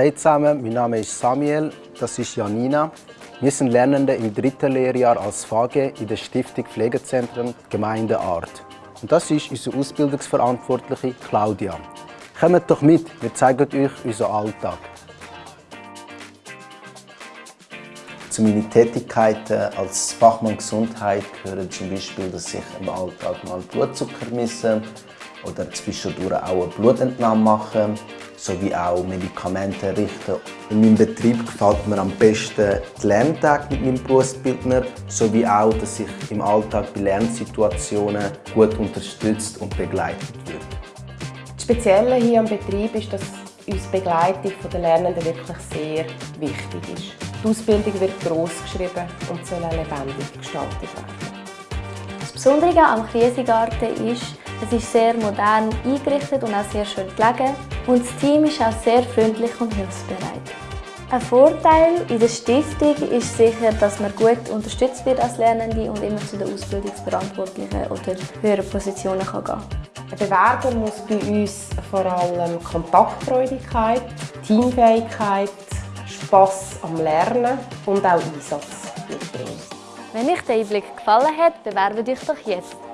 Hey zusammen, mein Name ist Samuel, das ist Janina. Wir sind Lernende im dritten Lehrjahr als FAGE in der Stiftung Pflegezentren Gemeinde Art. Und das ist unsere Ausbildungsverantwortliche Claudia. Kommt doch mit, wir zeigen euch unseren Alltag. Zu meinen Tätigkeiten als Fachmann Gesundheit gehören zum Beispiel, dass ich im Alltag mal Blutzucker messe oder zwischendurch auch eine Blutentnahme mache, sowie auch Medikamente richten. In meinem Betrieb gefällt mir am besten die Lerntage mit meinem Berufsbildner, sowie auch, dass ich im Alltag bei Lernsituationen gut unterstützt und begleitet wird. Das Spezielle hier am Betrieb ist, dass uns die Begleitung der Lernenden wirklich sehr wichtig ist. Die Ausbildung wird gross geschrieben und soll lebendig gestaltet werden. Das Besondere am Krisengarten ist, es ist sehr modern eingerichtet und auch sehr schön gelegen. Und das Team ist auch sehr freundlich und hilfsbereit. Ein Vorteil in der Stiftung ist sicher, dass man gut unterstützt wird als Lernende und immer zu den Ausbildungsverantwortlichen oder höheren Positionen kann gehen Ein Bewerber muss bei uns vor allem Kontaktfreudigkeit, Teamfähigkeit, Spass am Lernen und auch Einsatz mitbringen. Wenn euch der Einblick gefallen hat, bewerbt euch doch jetzt.